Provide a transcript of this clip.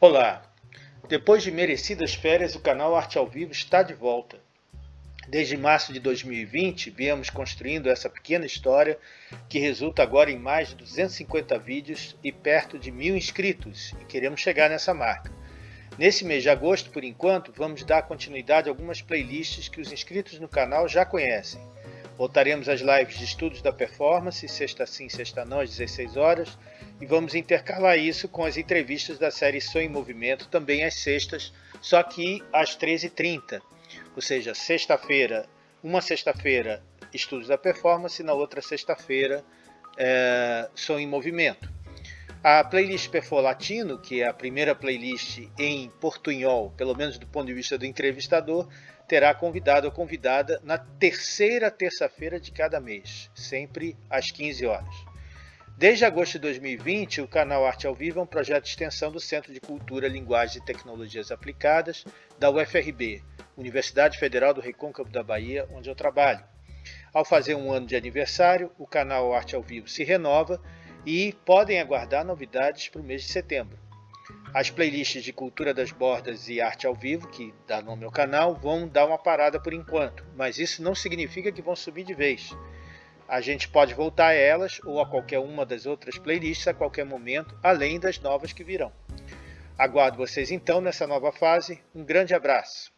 Olá! Depois de merecidas férias, o canal Arte ao Vivo está de volta. Desde março de 2020, viemos construindo essa pequena história que resulta agora em mais de 250 vídeos e perto de mil inscritos, e queremos chegar nessa marca. Nesse mês de agosto, por enquanto, vamos dar continuidade a algumas playlists que os inscritos no canal já conhecem. Voltaremos às lives de estudos da performance, sexta sim, sexta não, às 16 horas, e vamos intercalar isso com as entrevistas da série Sou em Movimento, também às sextas, só que às 13h30. Ou seja, sexta-feira, uma sexta-feira, Estudos da Performance, na outra sexta-feira, é, em Movimento. A playlist Perfor Latino, que é a primeira playlist em portunhol, pelo menos do ponto de vista do entrevistador, terá convidado ou convidada na terceira terça-feira de cada mês, sempre às 15 horas. Desde agosto de 2020, o canal Arte ao Vivo é um projeto de extensão do Centro de Cultura, Linguagem e Tecnologias Aplicadas da UFRB, Universidade Federal do Recôncavo da Bahia, onde eu trabalho. Ao fazer um ano de aniversário, o canal Arte ao Vivo se renova e podem aguardar novidades para o mês de setembro. As playlists de Cultura das Bordas e Arte ao Vivo, que dá nome ao canal, vão dar uma parada por enquanto, mas isso não significa que vão subir de vez a gente pode voltar a elas ou a qualquer uma das outras playlists a qualquer momento, além das novas que virão. Aguardo vocês então nessa nova fase. Um grande abraço!